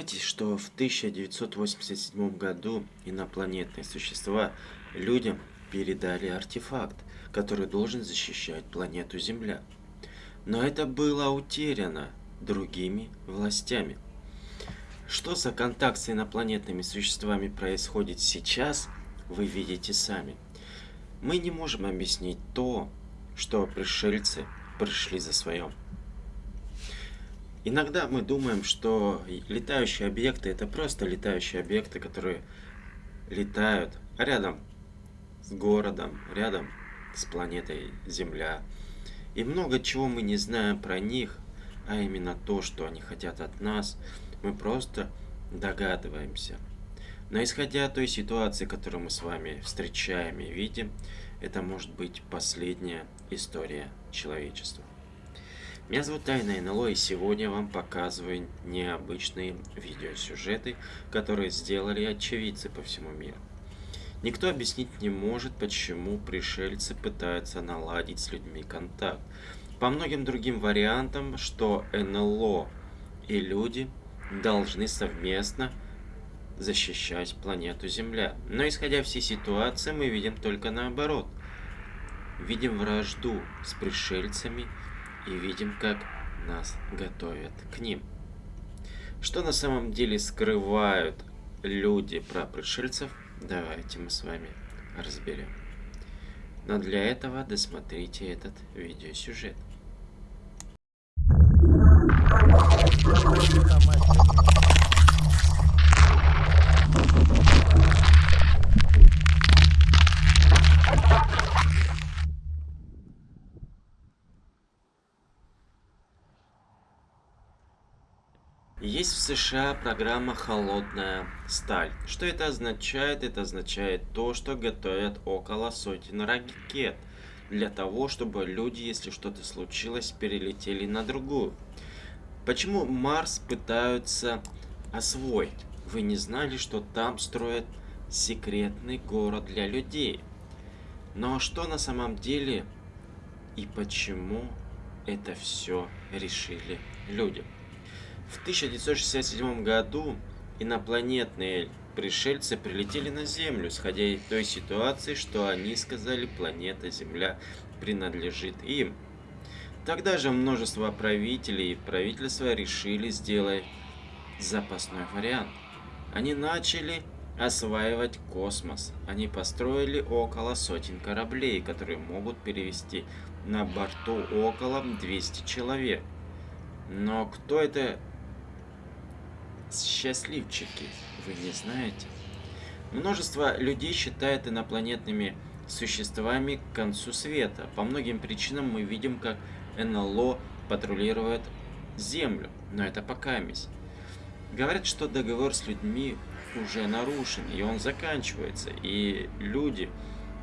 знаете, что в 1987 году инопланетные существа людям передали артефакт, который должен защищать планету Земля? Но это было утеряно другими властями. Что за контакт с инопланетными существами происходит сейчас, вы видите сами. Мы не можем объяснить то, что пришельцы пришли за своем. Иногда мы думаем, что летающие объекты это просто летающие объекты, которые летают рядом с городом, рядом с планетой Земля. И много чего мы не знаем про них, а именно то, что они хотят от нас, мы просто догадываемся. Но исходя от той ситуации, которую мы с вами встречаем и видим, это может быть последняя история человечества. Меня зовут Тайна НЛО и сегодня я вам показываю необычные видеосюжеты, которые сделали очевидцы по всему миру. Никто объяснить не может, почему пришельцы пытаются наладить с людьми контакт. По многим другим вариантам, что НЛО и люди должны совместно защищать планету Земля. Но исходя всей ситуации, мы видим только наоборот. Видим вражду с пришельцами и видим, как нас готовят к ним. Что на самом деле скрывают люди про пришельцев, давайте мы с вами разберем. Но для этого досмотрите этот видеосюжет. Есть в США программа «Холодная сталь». Что это означает? Это означает то, что готовят около сотен ракет. Для того, чтобы люди, если что-то случилось, перелетели на другую. Почему Марс пытаются освоить? Вы не знали, что там строят секретный город для людей? Но что на самом деле и почему это все решили люди? В 1967 году инопланетные пришельцы прилетели на Землю, сходя из той ситуации, что они сказали, планета Земля принадлежит им. Тогда же множество правителей и правительства решили сделать запасной вариант. Они начали осваивать космос. Они построили около сотен кораблей, которые могут перевести на борту около 200 человек. Но кто это счастливчики, вы не знаете? Множество людей считают инопланетными существами к концу света. По многим причинам мы видим, как НЛО патрулирует Землю, но это пока мись. Говорят, что договор с людьми уже нарушен, и он заканчивается, и люди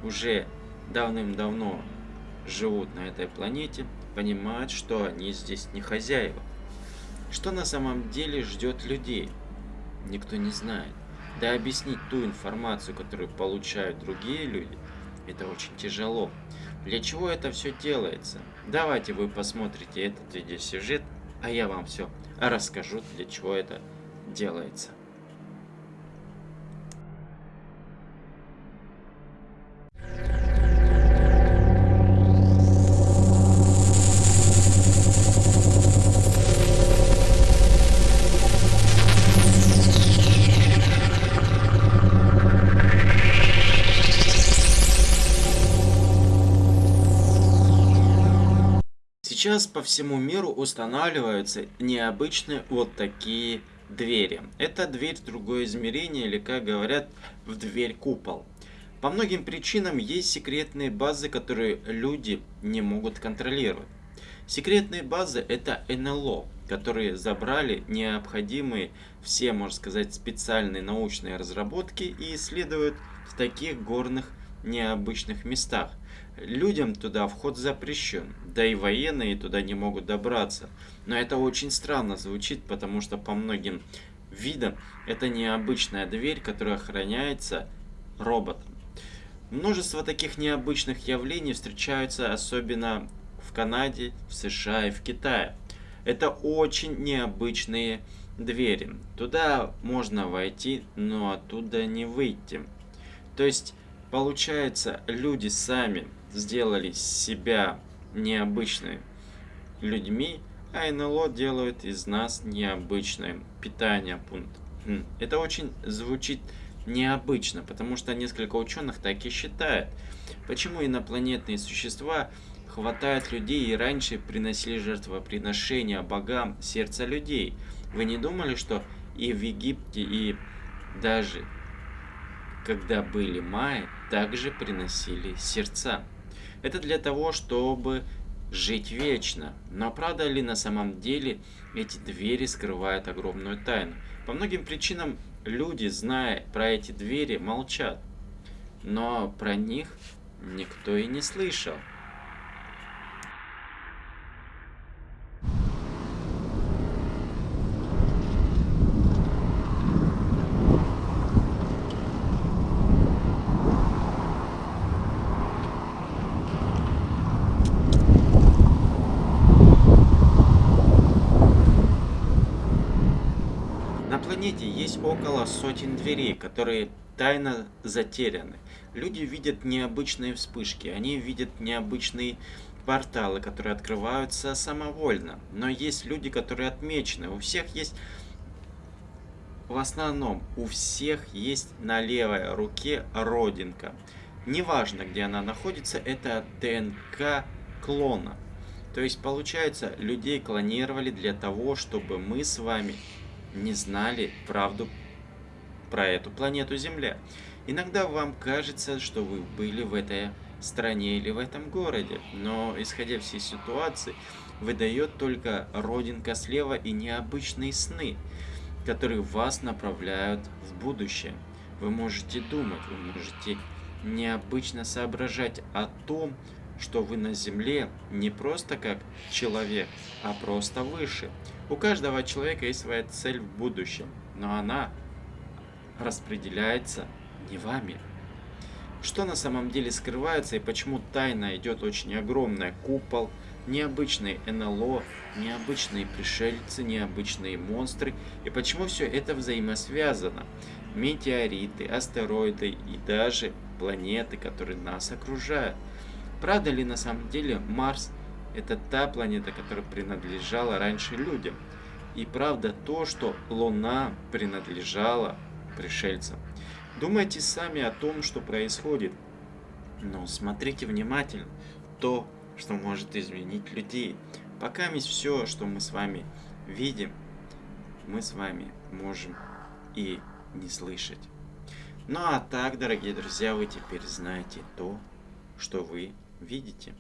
уже давным-давно живут на этой планете, понимают, что они здесь не хозяева. Что на самом деле ждет людей? Никто не знает. Да объяснить ту информацию, которую получают другие люди, это очень тяжело. Для чего это все делается? Давайте вы посмотрите этот видеосюжет, а я вам все расскажу, для чего это делается. Сейчас по всему миру устанавливаются необычные вот такие двери. Это дверь в другое измерение или, как говорят, в дверь купол. По многим причинам есть секретные базы, которые люди не могут контролировать. Секретные базы это НЛО, которые забрали необходимые все, можно сказать, специальные научные разработки и исследуют в таких горных необычных местах – Людям туда вход запрещен, да и военные туда не могут добраться. Но это очень странно звучит, потому что по многим видам это необычная дверь, которая охраняется роботом. Множество таких необычных явлений встречаются особенно в Канаде, в США и в Китае. Это очень необычные двери. Туда можно войти, но оттуда не выйти. То есть, получается, люди сами сделали себя необычными людьми, а НЛО делают из нас необычное питание пункт. Хм, это очень звучит необычно, потому что несколько ученых так и считают. Почему инопланетные существа хватают людей и раньше приносили жертвоприношения богам сердца людей? Вы не думали, что и в Египте, и даже когда были майя, также приносили сердца? Это для того, чтобы жить вечно. Но правда ли на самом деле эти двери скрывают огромную тайну? По многим причинам люди, зная про эти двери, молчат. Но про них никто и не слышал. Планете есть около сотен дверей, которые тайно затеряны. Люди видят необычные вспышки, они видят необычные порталы, которые открываются самовольно. Но есть люди, которые отмечены. У всех есть, в основном, у всех есть на левой руке родинка. Неважно, где она находится, это ДНК клона. То есть, получается, людей клонировали для того, чтобы мы с вами не знали правду про эту планету Земля. Иногда вам кажется, что вы были в этой стране или в этом городе, но исходя всей ситуации, выдает только родинка слева и необычные сны, которые вас направляют в будущее. Вы можете думать, вы можете необычно соображать о том, что вы на Земле не просто как человек, а просто выше. У каждого человека есть своя цель в будущем, но она распределяется не вами. Что на самом деле скрывается и почему тайна идет очень огромная. Купол, необычные НЛО, необычные пришельцы, необычные монстры. И почему все это взаимосвязано. Метеориты, астероиды и даже планеты, которые нас окружают. Правда ли на самом деле Марс это та планета, которая принадлежала раньше людям? И правда то, что Луна принадлежала пришельцам? Думайте сами о том, что происходит. Но смотрите внимательно то, что может изменить людей. Пока все, что мы с вами видим, мы с вами можем и не слышать. Ну а так, дорогие друзья, вы теперь знаете то, что вы видите